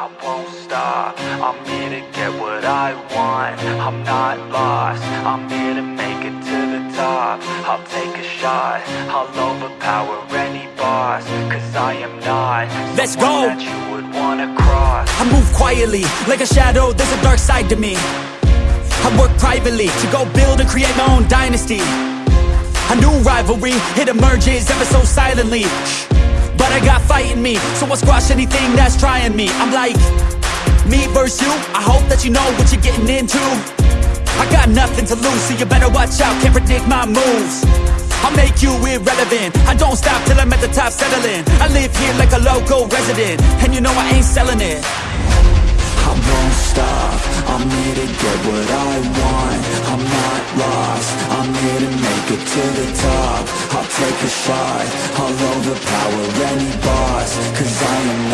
I won't stop. I'm here to get what I want. I'm not lost. I'm here to make it to the top. I'll take a shot. I'll overpower any boss Cause I am not Let's go. that you would wanna cross. I move quietly, like a shadow, there's a dark side to me. I work privately, to go build and create my own dynasty. A new rivalry, it emerges ever so silently Shh. I got fight in me, so I'll squash anything that's trying me. I'm like, me versus you, I hope that you know what you're getting into. I got nothing to lose, so you better watch out, can't predict my moves. I'll make you irrelevant. I don't stop till I'm at the top settling. I live here like a local resident And you know I ain't selling it. I won't stop, I'm here to get what I want. I'm not lost, I'm here to to the top. I'll take a shot, I'll overpower any boss. Cause I am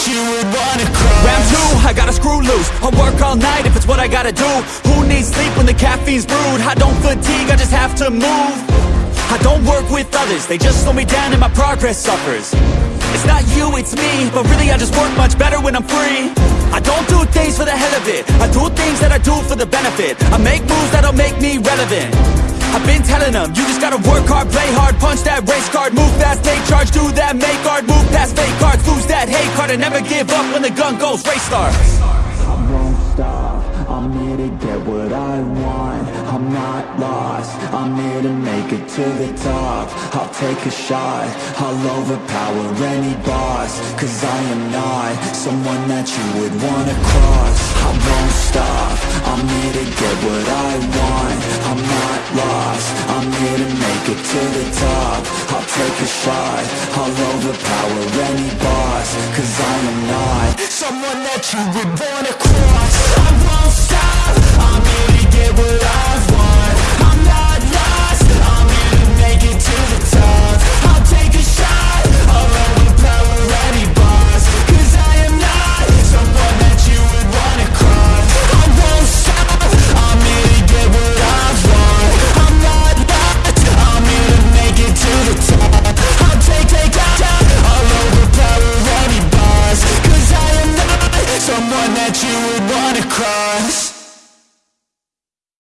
that you would wanna Round two, I gotta screw loose. I'll work all night if it's what I gotta do. Who needs sleep when the caffeine's brewed? I don't fatigue, I just have to move. I don't work with others. They just slow me down and my progress suffers It's not you, it's me. But really I just work much better when I'm free. I don't do things for the hell of it. I do things that I do for the benefit. I make moves that'll make me relevant. I've been telling them, you just gotta work hard, play hard Punch that race card, move fast, take charge Do that, make art, move past fake cards Lose that hate card and never give up when the gun goes Race start I won't stop, I'm here to get what I want I'm not lost, I'm here to make it to the top. I'll take a shot, I'll overpower any boss. Cause I am not someone that you would wanna cross. I won't stop, I'm here to get what I want. I'm not lost, I'm here to make it to the top. I'll take a shot, I'll overpower any boss. Cause I am not someone that you would wanna cross